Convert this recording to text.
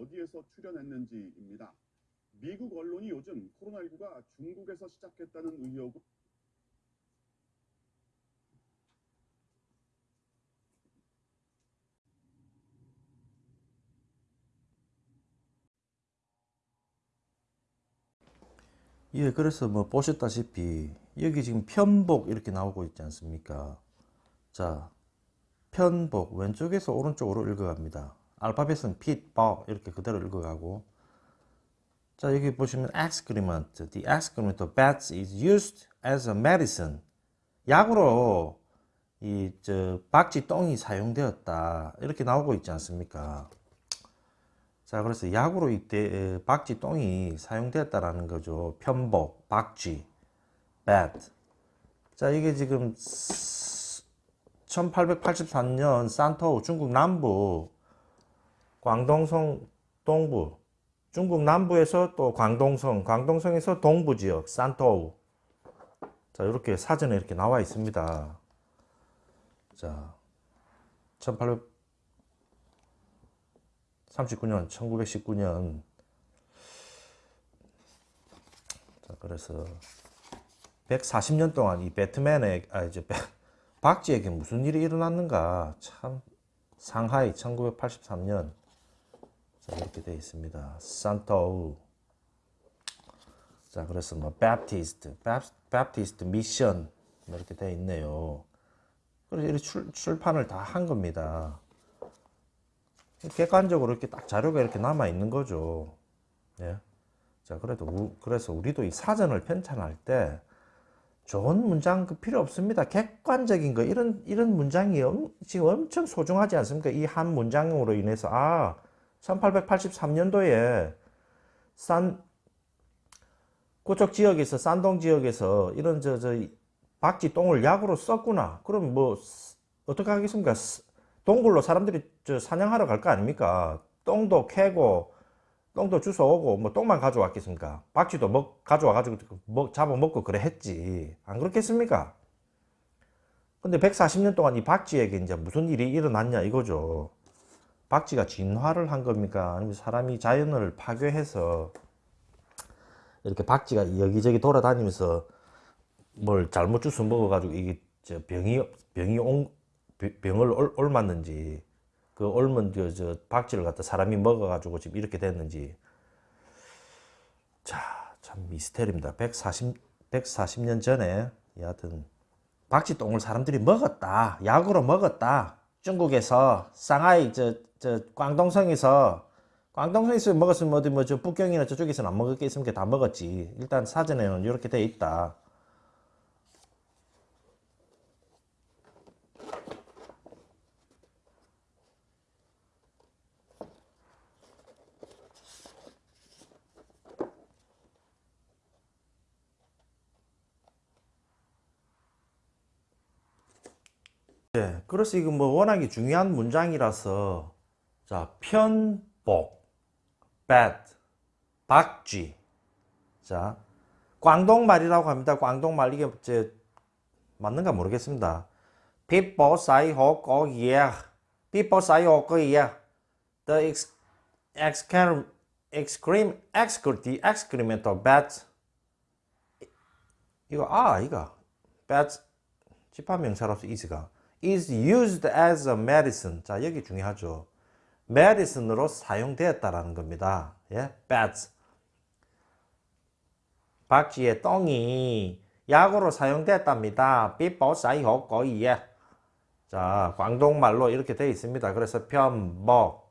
어디에서 출연했는지입니다. 미국 언론이 요즘 코로나19가 중국에서 시작했다는 의혹을 예, 그래서 뭐 보셨다시피 여기 지금 편복 이렇게 나오고 있지 않습니까? 자, 편복 왼쪽에서 오른쪽으로 읽어갑니다. 알파벳은 핏, 버 이렇게 그대로 읽어가고 자 여기 보시면 excrement, the excrement of bats is used as a medicine 약으로 이 저 박쥐 똥이 사용되었다 이렇게 나오고 있지 않습니까? 자 그래서 약으로 이때 박쥐 똥이 사용되었다라는 거죠. 편복, 박쥐, bat. 자 이게 지금 1883년 산토우 중국 남부 광동성 동부 중국 남부에서 또 광동성 광동성에서 동부 지역 산토우. 자 이렇게 사전에 이렇게 나와 있습니다. 자 1839년 1919년. 자 그래서 140년 동안 이 배트맨의 아 이제 박쥐에게 무슨 일이 일어났는가? 참 상하이 1983년 자, 이렇게 되어 있습니다. 산토우. 자, 그래서 뭐 Baptist, Baptist Mission 이렇게 되어 있네요. 그래서 이렇게 출, 출판을 다 한 겁니다. 객관적으로 이렇게 딱 자료가 이렇게 남아 있는 거죠. 예. 자, 그래도 우, 그래서 우리도 이 사전을 편찬할 때 좋은 문장 그 필요 없습니다. 객관적인 거 이런 이런 문장이 엄, 지금 엄청 소중하지 않습니까? 이 한 문장으로 인해서 아 1883년도에 산 고척 지역에서 산동 지역에서 이런 저 저 박쥐 똥을 약으로 썼구나. 그럼 뭐 어떻게 하겠습니까? 동굴로 사람들이 저 사냥하러 갈 거 아닙니까? 똥도 캐고 똥도 주워오고 뭐 똥만 가져왔겠습니까? 박쥐도 먹 가져와 가지고 먹 잡아 먹고 그래 했지. 안 그렇겠습니까? 근데 140년 동안 이 박쥐에게 이제 무슨 일이 일어났냐 이거죠. 박쥐가 진화를 한 겁니까? 아니면 사람이 자연을 파괴해서 이렇게 박쥐가 여기저기 돌아다니면서 뭘 잘못 주워 먹어가지고 이게 저 병이 병이 온 병을 올, 옮았는지 그 옮은 그, 저 박쥐를 갖다 사람이 먹어가지고 지금 이렇게 됐는지 자 참 미스테리입니다. 140 140년 전에 여하튼 박쥐 똥을 사람들이 먹었다 약으로 먹었다 중국에서 상하이 저, 저 광동성에서 광동성에서 먹었으면 어디 뭐 저 북경이나 저쪽에서는 안 먹었겠습니까? 다 먹었지. 일단 사전에는 이렇게 돼 있다. 네, 그래서 이거 뭐 워낙에 중요한 문장이라서 자 편복, bad, 박쥐 자 광동말이라고 합니다. 광동말 이게 제 맞는가 모르겠습니다. people say ho có yeah people say ho có yeah the ex excrem excrem excrement the excrement of bats 이거 아 이거 bats 집합 명사로서 is가 is used as a medicine. 자, 여기 중요하죠. Medicine으로 사용되었다라는 겁니다. 예, bats. 박쥐의 똥이 약으로 사용됐답니다. 비법 사이호 거이에. 자, 광동말로 이렇게 되어 있습니다. 그래서 편복,